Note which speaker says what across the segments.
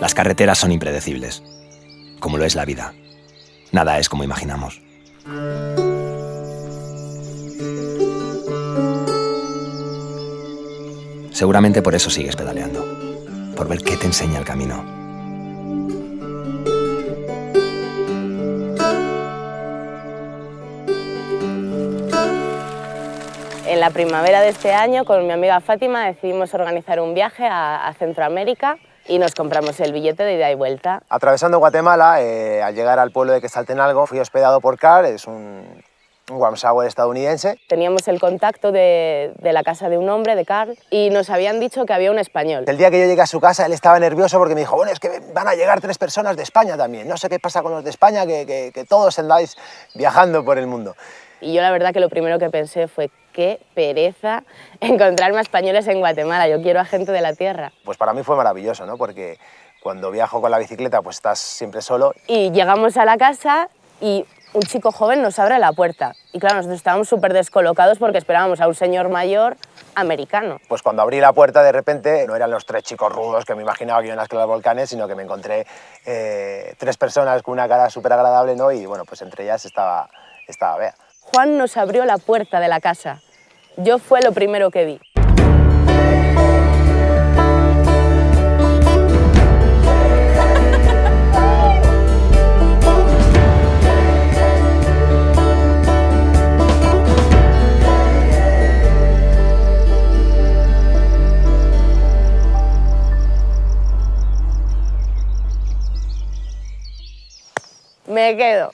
Speaker 1: Las carreteras son impredecibles, como lo es la vida. Nada es como imaginamos. Seguramente por eso sigues pedaleando, por ver qué te enseña el camino.
Speaker 2: En la primavera de este año, con mi amiga Fátima, decidimos organizar un viaje a, Centroamérica y nos compramos el billete de ida y vuelta.
Speaker 3: Atravesando Guatemala, eh, al llegar al pueblo de Quesaltenalgo, fui hospedado por Carl, es un, un warm shower estadounidense.
Speaker 2: Teníamos el contacto de, de, la casa de un hombre, de Carl, y nos habían dicho que había un español.
Speaker 3: El día que yo llegué a su casa, él estaba nervioso porque me dijo, bueno, es que van a llegar tres personas de España también. No sé qué pasa con los de España, que, que, que todos andáis viajando por el mundo.
Speaker 2: Y yo la verdad que lo primero que pensé fue, qué pereza encontrarme a españoles en Guatemala, yo quiero a gente de la tierra.
Speaker 3: Pues para mí fue maravilloso, ¿no? Porque cuando viajo con la bicicleta pues estás siempre solo.
Speaker 2: Y llegamos a la casa y un chico joven nos abre la puerta. Y claro, nosotros estábamos súper descolocados porque esperábamos a un señor mayor americano.
Speaker 3: Pues cuando abrí la puerta, de repente, no eran los tres chicos rudos que me imaginaba que iban a escalar volcanes, sino que me encontré eh, tres personas con una cara súper agradable, ¿no? Y bueno, pues entre ellas estaba, estaba Bea.
Speaker 2: Juan nos abrió la puerta de la casa. Yo fue lo primero que vi. Me quedo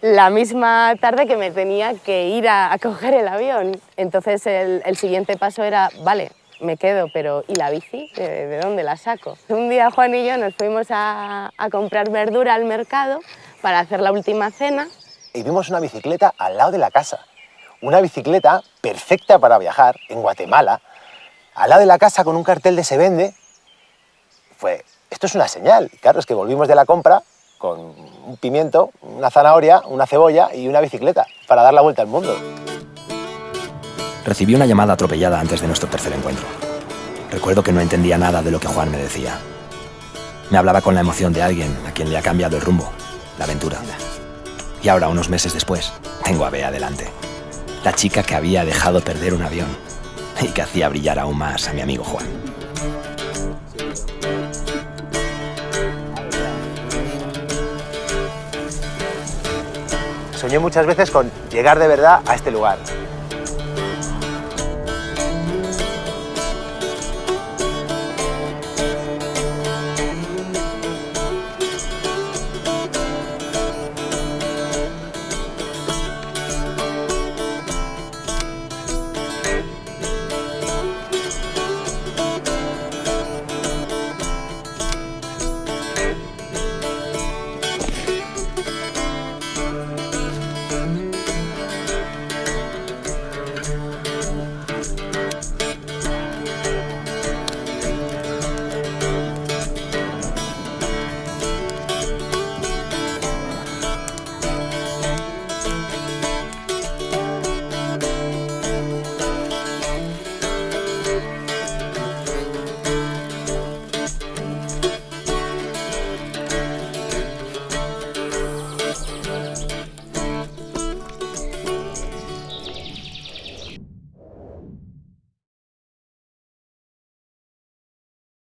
Speaker 2: la misma tarde que me tenía que ir a, coger el avión. Entonces el, siguiente paso era, vale, me quedo, pero ¿y la bici? ¿De, de dónde la saco? Un día Juan y yo nos fuimos a, a, comprar verdura al mercado para hacer la última cena.
Speaker 3: Y vimos una bicicleta al lado de la casa. Una bicicleta perfecta para viajar en Guatemala, al lado de la casa con un cartel de se vende. Fue, esto es una señal. Claro, es que volvimos de la compra con un pimiento, una zanahoria, una cebolla y una bicicleta para dar la vuelta al mundo.
Speaker 1: Recibí una llamada atropellada antes de nuestro tercer encuentro. Recuerdo que no entendía nada de lo que Juan me decía. Me hablaba con la emoción de alguien a quien le ha cambiado el rumbo, la aventura. Y ahora, unos meses después, tengo a Bea delante. La chica que había dejado perder un avión y que hacía brillar aún más a mi amigo Juan.
Speaker 3: Muchas veces con llegar de verdad a este lugar.